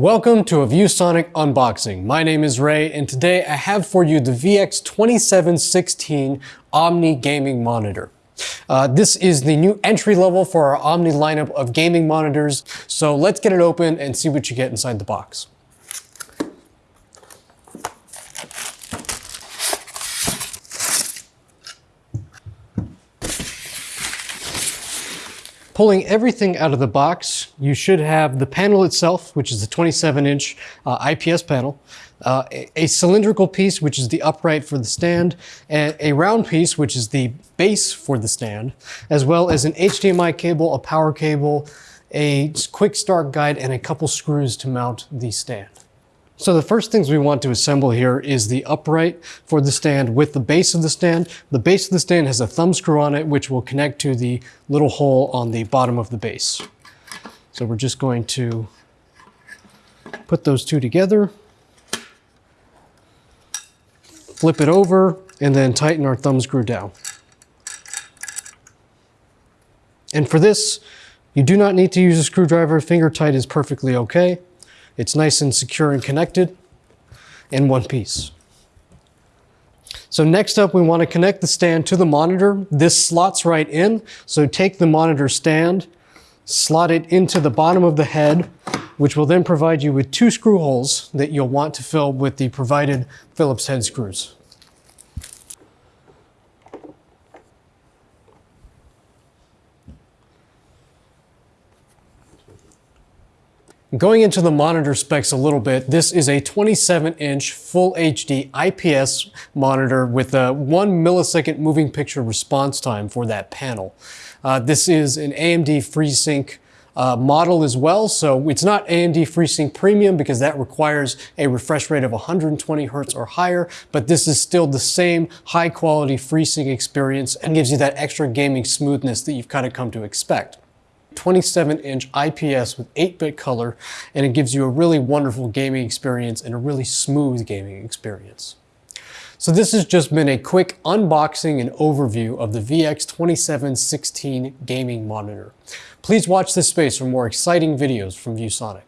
Welcome to a ViewSonic unboxing. My name is Ray and today I have for you the VX2716 Omni gaming monitor. Uh, this is the new entry level for our Omni lineup of gaming monitors. So let's get it open and see what you get inside the box. Pulling everything out of the box, you should have the panel itself, which is a 27 inch uh, IPS panel, uh, a, a, cylindrical piece, which is the upright for the stand, and a round piece, which is the base for the stand, as well as an HDMI cable, a power cable, a quick start guide, and a couple screws to mount the stand. So the first things we want to assemble here is the upright for the stand with the base of the stand. The base of the stand has a thumb screw on it, which will connect to the little hole on the bottom of the base. So we're just going to put those two together, flip it over, and then tighten our thumb screw down. And for this, you do not need to use a screwdriver. Finger tight is perfectly okay. It's nice and secure and connected in one piece. So next up, we want to connect the stand to the monitor. This slots right in. So take the monitor stand, slot it into the bottom of the head, which will then provide you with two screw holes that you'll want to fill with the provided Phillips head screws. Going into the monitor specs a little bit, this is a 27 inch full HD IPS monitor with a one millisecond moving picture response time for that panel. Uh, this is an AMD FreeSync uh, model as well. So it's not AMD FreeSync Premium because that requires a refresh rate of 120 hertz or higher, but this is still the same high quality FreeSync experience and gives you that extra gaming smoothness that you've kind of come to expect. 27 inch IPS with 8-bit color, and it gives you a really wonderful gaming experience and a really smooth gaming experience. So this has just been a quick unboxing and overview of the VX2716 gaming monitor. Please watch this space for more exciting videos from ViewSonic.